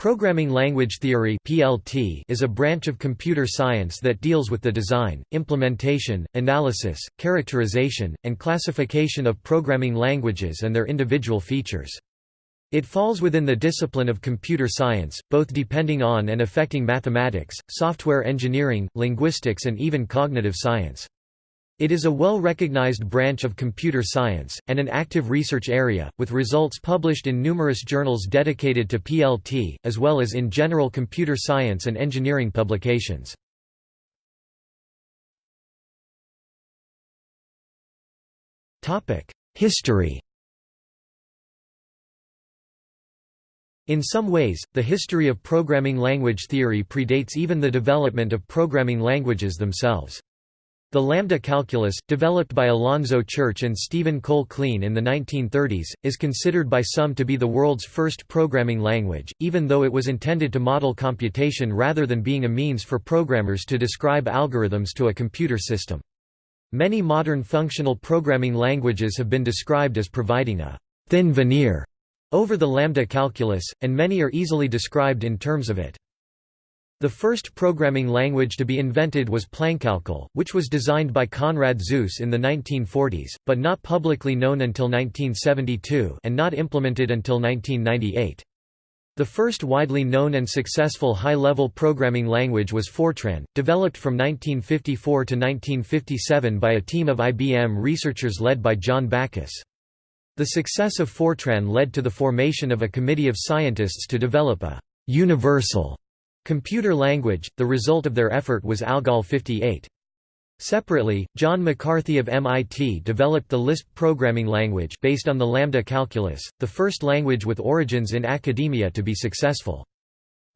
Programming language theory (PLT) is a branch of computer science that deals with the design, implementation, analysis, characterization, and classification of programming languages and their individual features. It falls within the discipline of computer science, both depending on and affecting mathematics, software engineering, linguistics and even cognitive science. It is a well-recognized branch of computer science, and an active research area, with results published in numerous journals dedicated to PLT, as well as in general computer science and engineering publications. History In some ways, the history of programming language theory predates even the development of programming languages themselves. The lambda calculus, developed by Alonzo Church and Stephen Cole Kleene in the 1930s, is considered by some to be the world's first programming language, even though it was intended to model computation rather than being a means for programmers to describe algorithms to a computer system. Many modern functional programming languages have been described as providing a «thin veneer» over the lambda calculus, and many are easily described in terms of it. The first programming language to be invented was Plankalkul, which was designed by Konrad Zuse in the 1940s, but not publicly known until 1972 and not implemented until 1998. The first widely known and successful high-level programming language was Fortran, developed from 1954 to 1957 by a team of IBM researchers led by John Backus. The success of Fortran led to the formation of a committee of scientists to develop a «universal» Computer language, the result of their effort was ALGOL 58. Separately, John McCarthy of MIT developed the Lisp programming language based on the lambda calculus, the first language with origins in academia to be successful.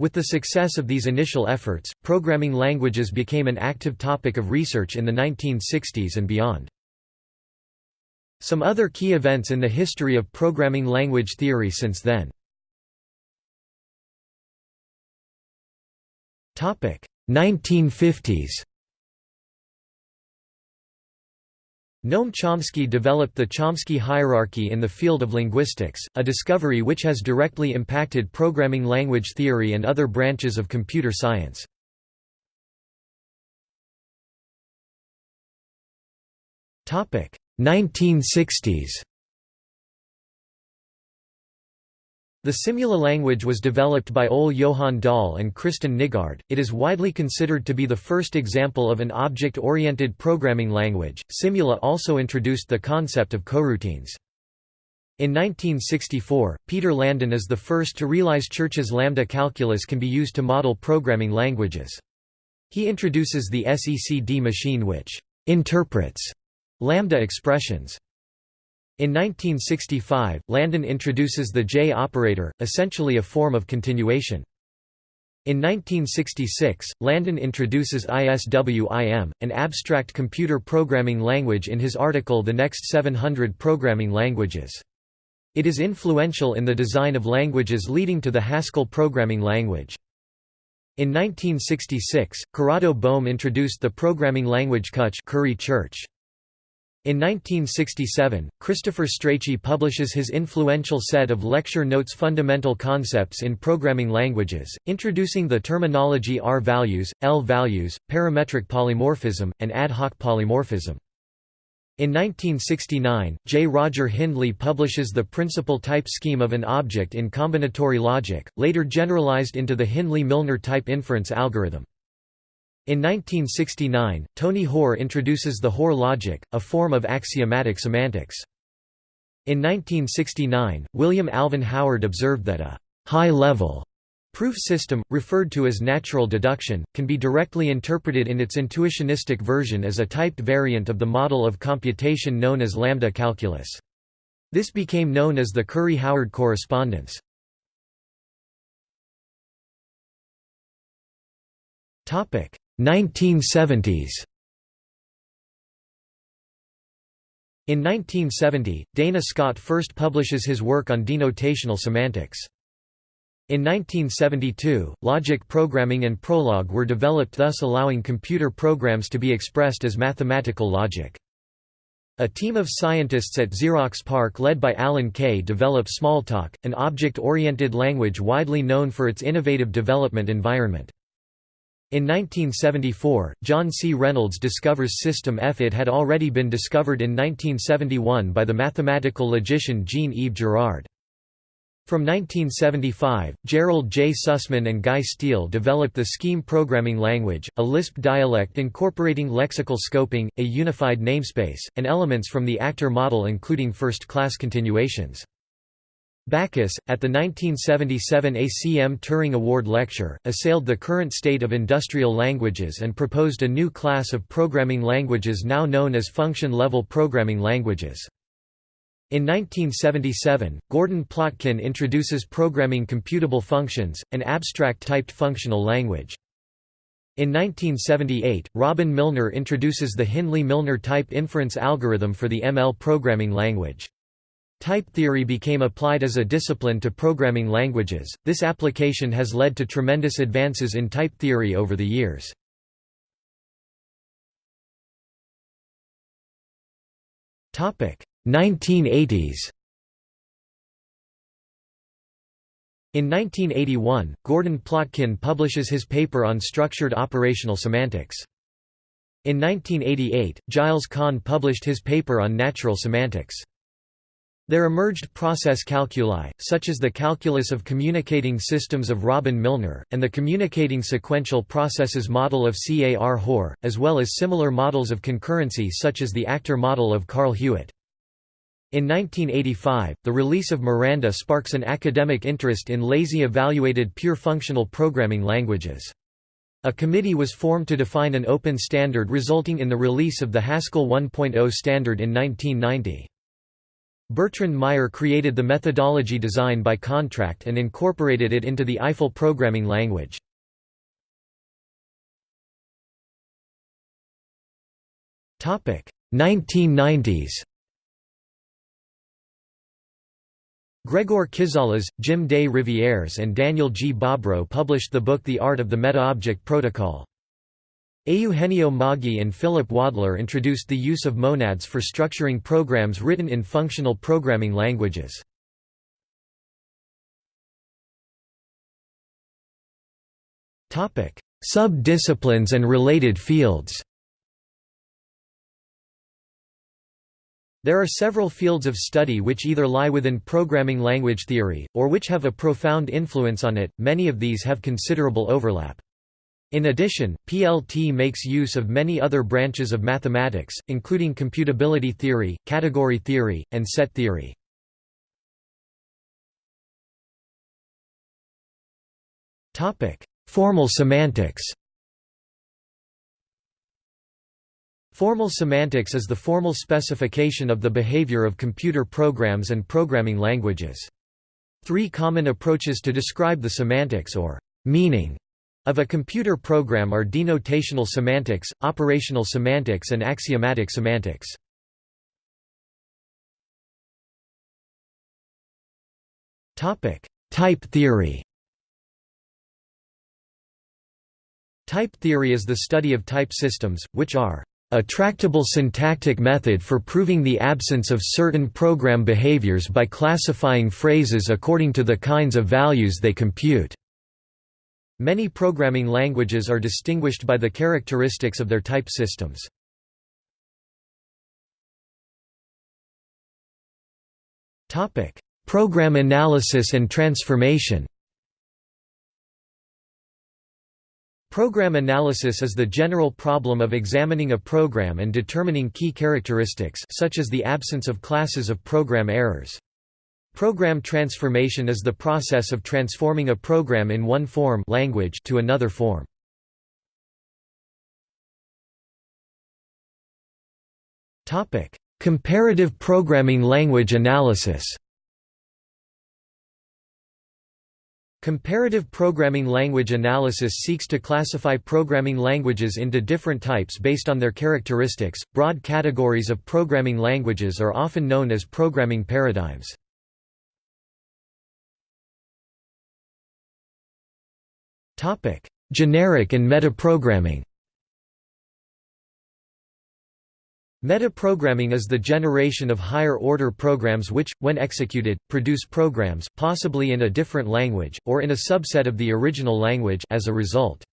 With the success of these initial efforts, programming languages became an active topic of research in the 1960s and beyond. Some other key events in the history of programming language theory since then 1950s Noam Chomsky developed the Chomsky hierarchy in the field of linguistics, a discovery which has directly impacted programming language theory and other branches of computer science. Topic. 1960s The Simula language was developed by Ole Johan Dahl and Kristen Nygaard. It is widely considered to be the first example of an object-oriented programming language. Simula also introduced the concept of coroutines. In 1964, Peter Landin is the first to realize Church's lambda calculus can be used to model programming languages. He introduces the SECD machine which interprets lambda expressions. In 1965, Landin introduces the J operator, essentially a form of continuation. In 1966, Landin introduces ISWIM, an abstract computer programming language in his article The Next 700 Programming Languages. It is influential in the design of languages leading to the Haskell programming language. In 1966, Corrado Bohm introduced the programming language CUCH Curry Church. In 1967, Christopher Strachey publishes his influential set of lecture notes Fundamental Concepts in Programming Languages, introducing the terminology R-values, L-values, parametric polymorphism, and ad hoc polymorphism. In 1969, J. Roger Hindley publishes the principal type scheme of an object in combinatory logic, later generalized into the Hindley-Milner type inference algorithm. In 1969, Tony Hoare introduces the Hoare logic, a form of axiomatic semantics. In 1969, William Alvin Howard observed that a high-level proof system, referred to as natural deduction, can be directly interpreted in its intuitionistic version as a typed variant of the model of computation known as lambda calculus. This became known as the Curry-Howard correspondence. Topic 1970s In 1970, Dana Scott first publishes his work on denotational semantics. In 1972, logic programming and Prolog were developed thus allowing computer programs to be expressed as mathematical logic. A team of scientists at Xerox PARC led by Alan Kay develop Smalltalk, an object-oriented language widely known for its innovative development environment. In 1974, John C. Reynolds discovers System F. It had already been discovered in 1971 by the mathematical logician Jean-Yves Girard. From 1975, Gerald J. Sussman and Guy Steele developed the Scheme programming language, a Lisp dialect incorporating lexical scoping, a unified namespace, and elements from the actor model including first-class continuations. Backus, at the 1977 ACM Turing Award lecture, assailed the current state of industrial languages and proposed a new class of programming languages now known as function-level programming languages. In 1977, Gordon Plotkin introduces programming computable functions, an abstract typed functional language. In 1978, Robin Milner introduces the Hindley-Milner type inference algorithm for the ML programming language. Type theory became applied as a discipline to programming languages. This application has led to tremendous advances in type theory over the years. Topic: 1980s. In 1981, Gordon Plotkin publishes his paper on structured operational semantics. In 1988, Gilles Kahn published his paper on natural semantics. There emerged process calculi, such as the calculus of communicating systems of Robin Milner, and the communicating sequential processes model of C. A. R. Hoare, as well as similar models of concurrency such as the actor model of Carl Hewitt. In 1985, the release of Miranda sparks an academic interest in lazy evaluated pure functional programming languages. A committee was formed to define an open standard resulting in the release of the Haskell 1.0 standard in 1990. Bertrand Meyer created the methodology design by contract and incorporated it into the Eiffel programming language. Topic 1990s. Gregor Kiczales, Jim des Rivières and Daniel G. Bobrow published the book The Art of the Meta-Object Protocol. Eugenio Moggi and Philip Wadler introduced the use of monads for structuring programs written in functional programming languages. Sub-disciplines and related fields There are several fields of study which either lie within programming language theory, or which have a profound influence on it, many of these have considerable overlap. In addition, PLT makes use of many other branches of mathematics, including computability theory, category theory, and set theory. Formal semantics Formal semantics is the formal specification of the behavior of computer programs and programming languages. Three common approaches to describe the semantics or meaning of a computer program are denotational semantics, operational semantics and axiomatic semantics. Type theory Type theory is the study of type systems, which are a tractable syntactic method for proving the absence of certain program behaviors by classifying phrases according to the kinds of values they compute. Many programming languages are distinguished by the characteristics of their type systems. Topic: Program analysis and transformation Program analysis is the general problem of examining a program and determining key characteristics such as the absence of classes of program errors. Program transformation is the process of transforming a program in one form language to another form. Topic: Comparative programming language analysis. Comparative programming language analysis seeks to classify programming languages into different types based on their characteristics. Broad categories of programming languages are often known as programming paradigms. Topic: Generic and metaprogramming. Metaprogramming is the generation of higher-order programs which, when executed, produce programs possibly in a different language, or in a subset of the original language as a result.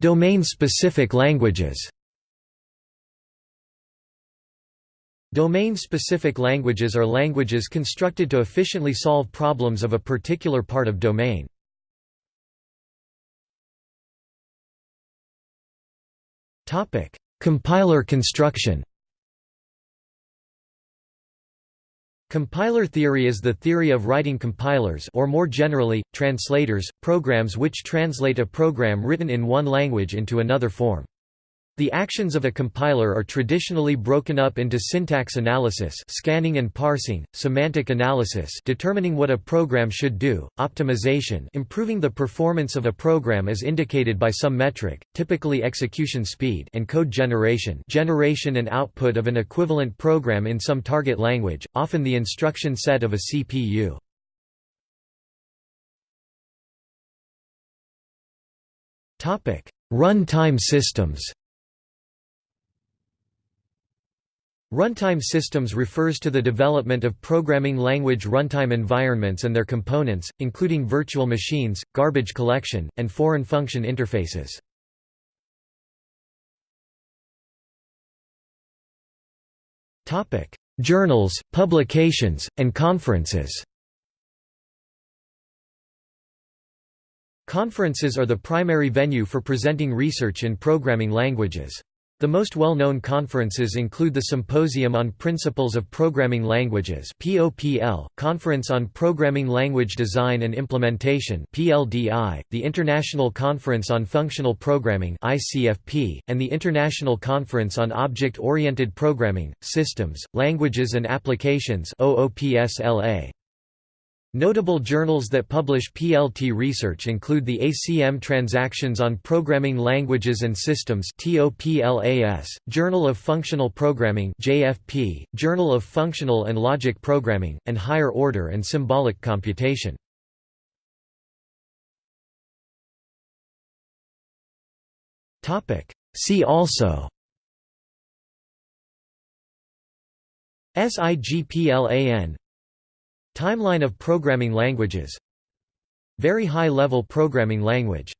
Domain-specific languages Domain-specific languages are languages constructed to efficiently solve problems of a particular part of domain. Compiler construction. Compiler theory is the theory of writing compilers or more generally, translators, programs which translate a program written in one language into another form. The actions of a compiler are traditionally broken up into syntax analysis scanning and parsing, semantic analysis determining what a program should do, optimization improving the performance of a program as indicated by some metric, typically execution speed and code generation generation and output of an equivalent program in some target language, often the instruction set of a CPU. Run-time systems Runtime systems refers to the development of programming language runtime environments and their components, including virtual machines, garbage collection, and foreign function interfaces. Journals, publications, and conferences Conferences are the primary venue for presenting research in programming languages. The most well-known conferences include the Symposium on Principles of Programming Languages (POPL), Conference on Programming Language Design and Implementation (PLDI), the International Conference on Functional Programming (ICFP), and the International Conference on Object-Oriented Programming: Systems, Languages and Applications (OOPSLA). Notable journals that publish PLT research include the ACM Transactions on Programming Languages and Systems Journal of Functional Programming Journal of Functional and Logic Programming, and Higher Order and Symbolic Computation. See also SIGPLAN Timeline of programming languages. Very high-level programming language